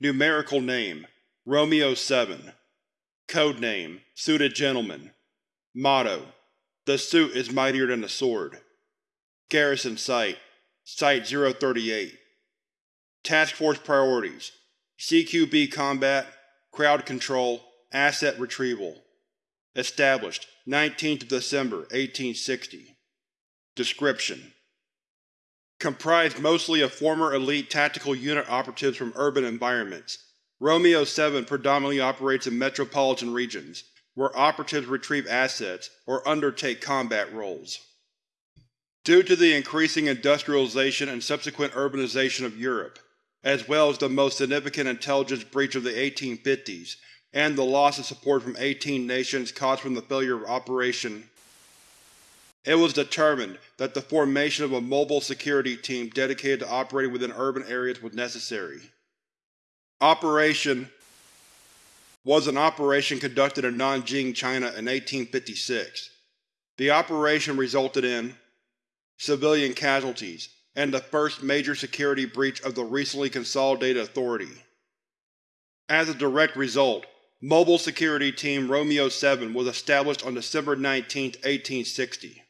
Numerical name: Romeo-7 Code name: Suited Gentleman. Motto: The suit is mightier than the sword. Garrison Site: Site-038 Task Force Priorities CQB Combat Crowd Control Asset Retrieval. Established 19th December 1860 Description: Comprised mostly of former Elite Tactical Unit operatives from urban environments, Romeo-7 predominantly operates in metropolitan regions, where operatives retrieve assets or undertake combat roles. Due to the increasing industrialization and subsequent urbanization of Europe, as well as the most significant intelligence breach of the 1850s and the loss of support from 18 nations caused from the failure of Operation it was determined that the formation of a mobile security team dedicated to operating within urban areas was necessary. Operation was an operation conducted in Nanjing, China in 1856. The operation resulted in civilian casualties and the first major security breach of the recently consolidated authority. As a direct result, Mobile Security Team Romeo-7 was established on December 19, 1860.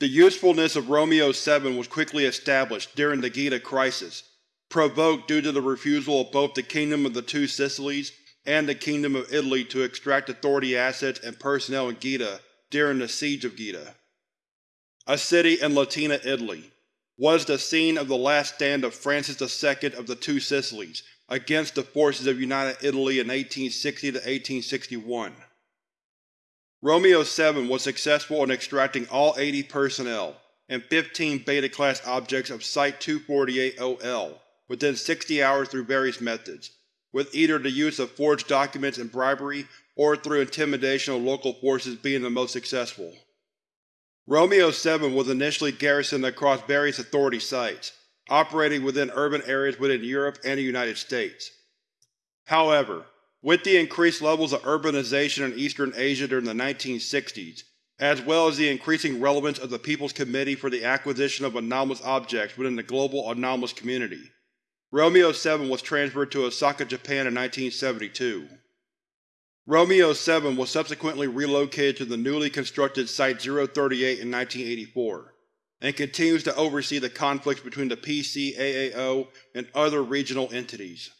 The usefulness of Romeo-7 was quickly established during the Gaeta Crisis, provoked due to the refusal of both the Kingdom of the Two Sicilies and the Kingdom of Italy to extract authority assets and personnel in Gaeta during the Siege of Gaeta. A city in Latina Italy was the scene of the last stand of Francis II of the Two Sicilies against the forces of United Italy in 1860–1861. Romeo-7 was successful in extracting all 80 personnel and 15 Beta-class objects of Site-248-OL within 60 hours through various methods, with either the use of forged documents and bribery or through intimidation of local forces being the most successful. Romeo-7 was initially garrisoned across various Authority sites, operating within urban areas within Europe and the United States. However, with the increased levels of urbanization in Eastern Asia during the 1960s, as well as the increasing relevance of the People's Committee for the Acquisition of Anomalous Objects within the global anomalous community, Romeo-7 was transferred to Osaka, Japan in 1972. Romeo-7 was subsequently relocated to the newly constructed Site-038 in 1984, and continues to oversee the conflicts between the PCAAO and other regional entities.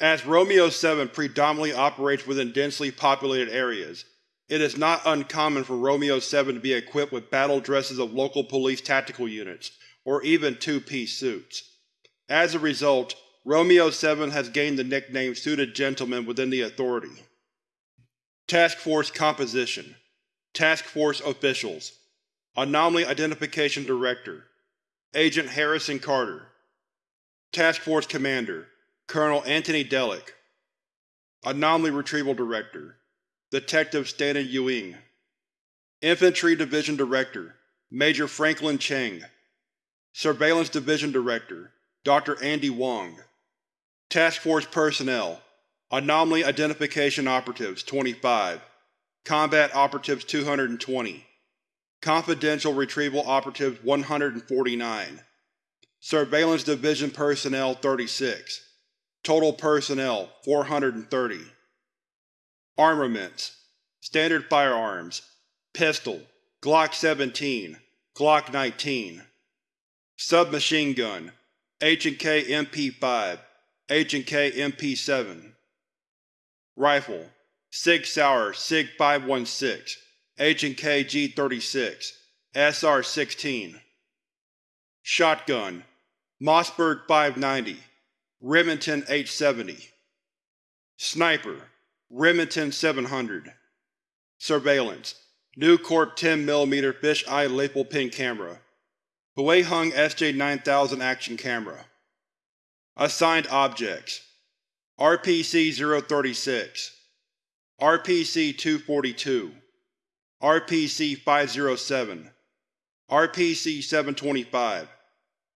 As Romeo-7 predominantly operates within densely populated areas, it is not uncommon for Romeo-7 to be equipped with battle dresses of local police tactical units, or even two-piece suits. As a result, Romeo-7 has gained the nickname Suited Gentleman within the Authority. Task Force Composition. Task Force Officials. Anomaly Identification Director. Agent Harrison Carter. Task Force Commander Colonel Anthony Delic Anomaly Retrieval Director Detective Stanton Ewing Infantry Division Director Major Franklin Cheng Surveillance Division Director Dr. Andy Wong Task Force Personnel Anomaly Identification Operatives 25 Combat Operatives 220 Confidential Retrieval Operatives 149 Surveillance Division Personnel 36 Total personnel 430. Armaments Standard firearms Pistol Glock 17 Glock 19 Submachine gun H&K MP5 H&K MP7 Rifle Sig Sauer Sig 516 H&K G36 SR-16 Shotgun Mossberg 590 Remington 870 Sniper Remington 700 Surveillance News-Corp 10mm fisheye lapel pin camera. Huehong SJ-9000 action camera. Assigned Objects RPC-036 RPC-242 RPC-507 RPC-725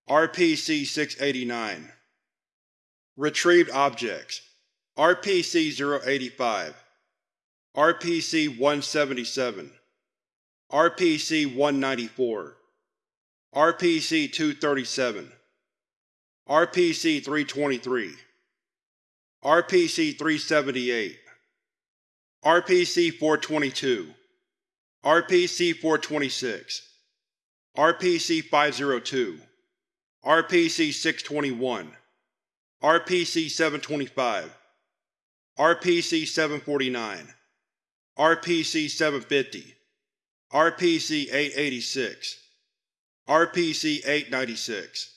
RPC-689 Retrieved Objects RPC-085 RPC-177 RPC-194 RPC-237 RPC-323 RPC-378 RPC-422 RPC-426 RPC-502 RPC-621 RPC-725 RPC-749 RPC-750 RPC-886 RPC-896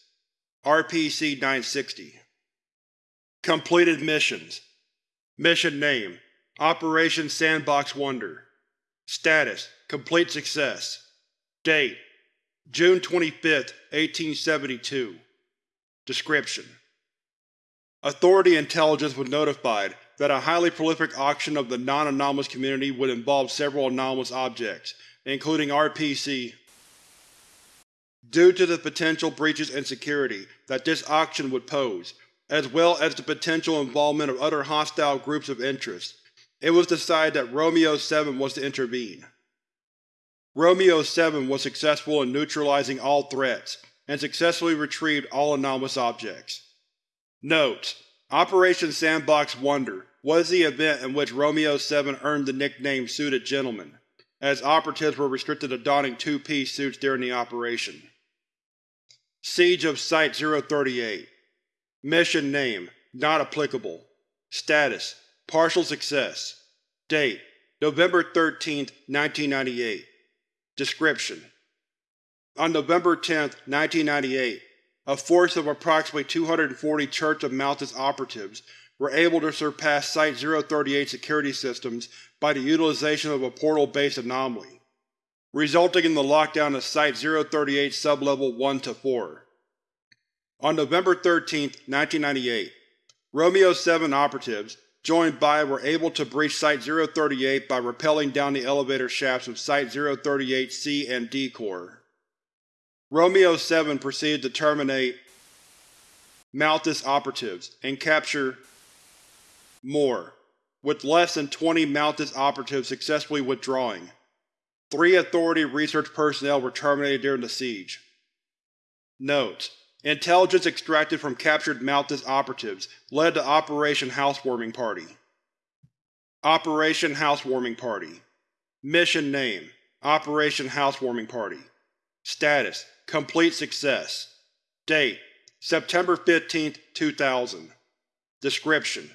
RPC-960 Completed Missions. Mission Name Operation Sandbox Wonder. Status Complete Success. Date June 25, 1872 Description Authority Intelligence was notified that a highly prolific auction of the non-anomalous community would involve several anomalous objects, including RPC. Due to the potential breaches and security that this auction would pose, as well as the potential involvement of other hostile groups of interest, it was decided that Romeo-7 was to intervene. Romeo-7 was successful in neutralizing all threats, and successfully retrieved all anomalous objects. Note: Operation Sandbox Wonder was the event in which Romeo-7 earned the nickname Suited Gentleman, as operatives were restricted to donning two-piece suits during the operation. Siege of Site-038 Mission Name Not applicable. Status Partial success. Date November 13, 1998 Description. On November 10, 1998, a force of approximately 240 Church of Malthus operatives were able to surpass Site-038 security systems by the utilization of a portal-based anomaly, resulting in the lockdown of Site-038 Sublevel 1-4. On November 13, 1998, Romeo-7 operatives, joined by were able to breach Site-038 by rappelling down the elevator shafts of Site-038-C and D core. Romeo-7 proceeded to terminate Malthus operatives and capture more, with less than 20 Malthus operatives successfully withdrawing. Three Authority research personnel were terminated during the siege. Note: Intelligence extracted from captured Malthus operatives led to Operation Housewarming Party. Operation Housewarming Party Mission Name Operation Housewarming Party Status Complete Success Date September 15, 2000 Description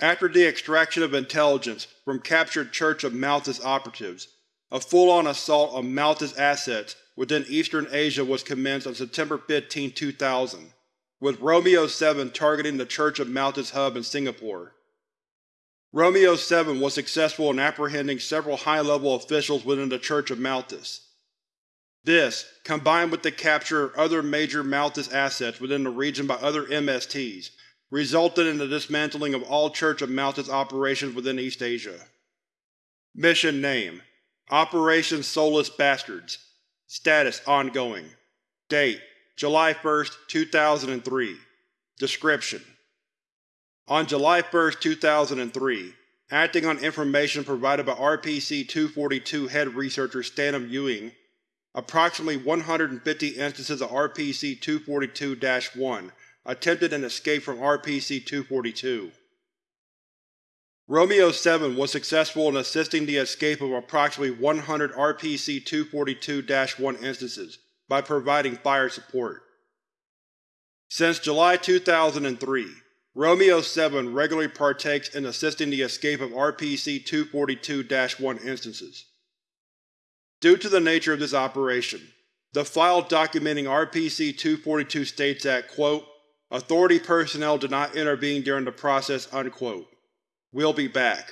after the extraction of intelligence from captured Church of Malthus operatives, a full-on assault on Malthus assets within Eastern Asia was commenced on September 15, 2000, with Romeo-7 targeting the Church of Malthus hub in Singapore. Romeo-7 was successful in apprehending several high-level officials within the Church of Malthus. This, combined with the capture of other major Malthus assets within the region by other MSTs, resulted in the dismantling of all Church of Malthus operations within East Asia. Mission Name Operation Soulless Bastards. Status ongoing. Date July 1, 2003 Description. On July 1, 2003, acting on information provided by RPC-242 head researcher Stanham Ewing, approximately 150 instances of RPC-242-1 attempted an escape from RPC-242. Romeo-7 was successful in assisting the escape of approximately 100 RPC-242-1 instances by providing fire support. Since July 2003, Romeo-7 regularly partakes in assisting the escape of RPC-242-1 instances. Due to the nature of this operation, the file documenting RPC-242 states that, quote, Authority personnel did not intervene during the process. Unquote. We'll be back.